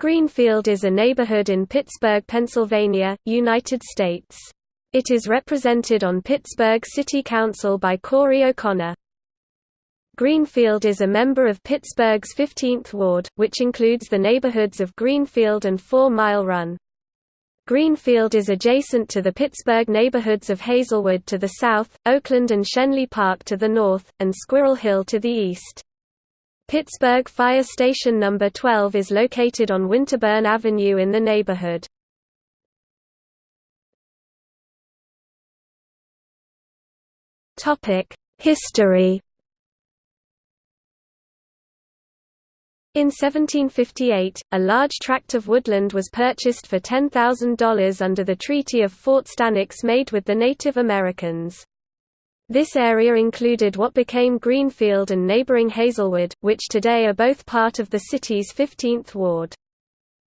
Greenfield is a neighborhood in Pittsburgh, Pennsylvania, United States. It is represented on Pittsburgh City Council by Corey O'Connor. Greenfield is a member of Pittsburgh's 15th Ward, which includes the neighborhoods of Greenfield and Four Mile Run. Greenfield is adjacent to the Pittsburgh neighborhoods of Hazelwood to the south, Oakland and Schenley Park to the north, and Squirrel Hill to the east. Pittsburgh Fire Station No. 12 is located on Winterburn Avenue in the neighborhood. History In 1758, a large tract of woodland was purchased for $10,000 under the Treaty of Fort Stanwix made with the Native Americans. This area included what became Greenfield and neighboring Hazelwood, which today are both part of the city's 15th ward.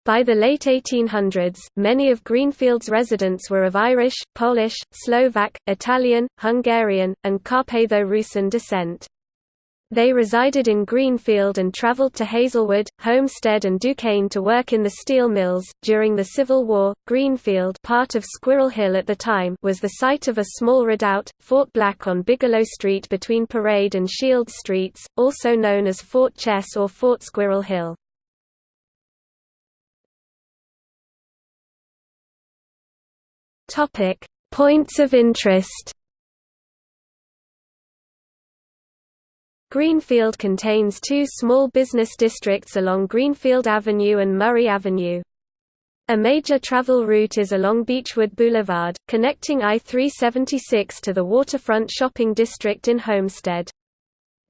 By the late 1800s, many of Greenfield's residents were of Irish, Polish, Slovak, Italian, Hungarian, and Carpatho-Rusyn descent. They resided in Greenfield and traveled to Hazelwood, Homestead, and Duquesne to work in the steel mills. During the Civil War, Greenfield, part of Squirrel Hill at the time, was the site of a small redoubt, Fort Black on Bigelow Street between Parade and Shields Streets, also known as Fort Chess or Fort Squirrel Hill. Topic: Points of interest. Greenfield contains two small business districts along Greenfield Avenue and Murray Avenue. A major travel route is along Beechwood Boulevard, connecting I-376 to the waterfront shopping district in Homestead.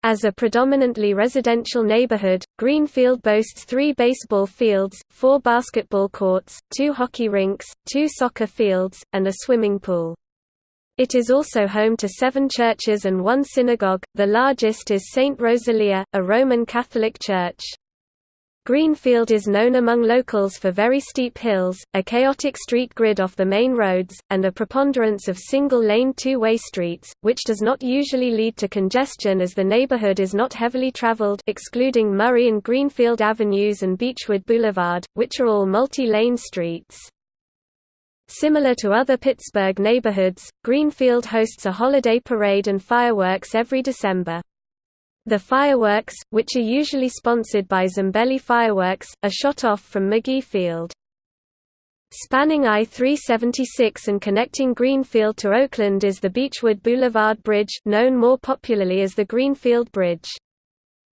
As a predominantly residential neighborhood, Greenfield boasts three baseball fields, four basketball courts, two hockey rinks, two soccer fields, and a swimming pool. It is also home to seven churches and one synagogue, the largest is St. Rosalia, a Roman Catholic church. Greenfield is known among locals for very steep hills, a chaotic street grid off the main roads, and a preponderance of single-lane two-way streets, which does not usually lead to congestion as the neighborhood is not heavily traveled excluding Murray and Greenfield Avenues and Beechwood Boulevard, which are all multi-lane streets. Similar to other Pittsburgh neighborhoods, Greenfield hosts a holiday parade and fireworks every December. The fireworks, which are usually sponsored by Zambelli Fireworks, are shot off from Magee Field. Spanning I-376 and connecting Greenfield to Oakland is the Beechwood Boulevard Bridge known more popularly as the Greenfield Bridge.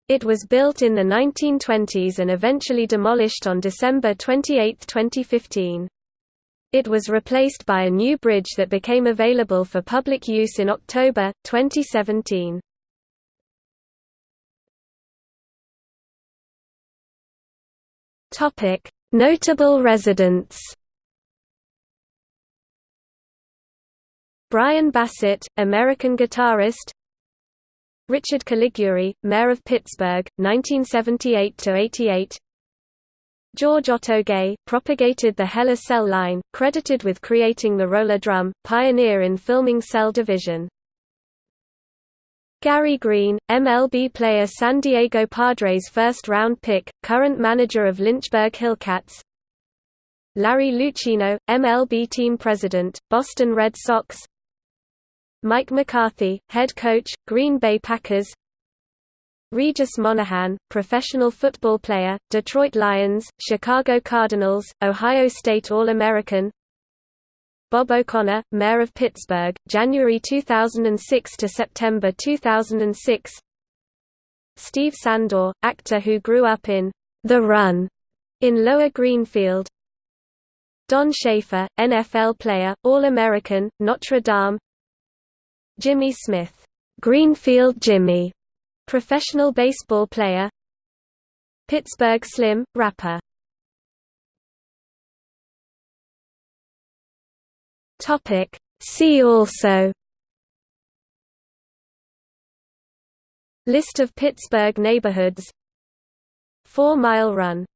It was built in the 1920s and eventually demolished on December 28, 2015. It was replaced by a new bridge that became available for public use in October, 2017. Notable residents Brian Bassett, American guitarist Richard Caliguiri, Mayor of Pittsburgh, 1978–88 George Otto Gey, propagated the HeLa cell line, credited with creating the roller drum, pioneer in filming cell division. Gary Green, MLB player San Diego Padres first-round pick, current manager of Lynchburg Hillcats. Larry Lucchino, MLB team president, Boston Red Sox. Mike McCarthy, head coach, Green Bay Packers Regis Monahan, professional football player, Detroit Lions, Chicago Cardinals, Ohio State All-American. Bob O'Connor, Mayor of Pittsburgh, January 2006 to September 2006 Steve Sandor, actor who grew up in The Run in Lower Greenfield. Don Schaefer, NFL player, All-American, Notre Dame. Jimmy Smith, Greenfield Jimmy, Professional baseball player Pittsburgh Slim, rapper. Topic. See also. List of Pittsburgh neighborhoods. Four Mile Run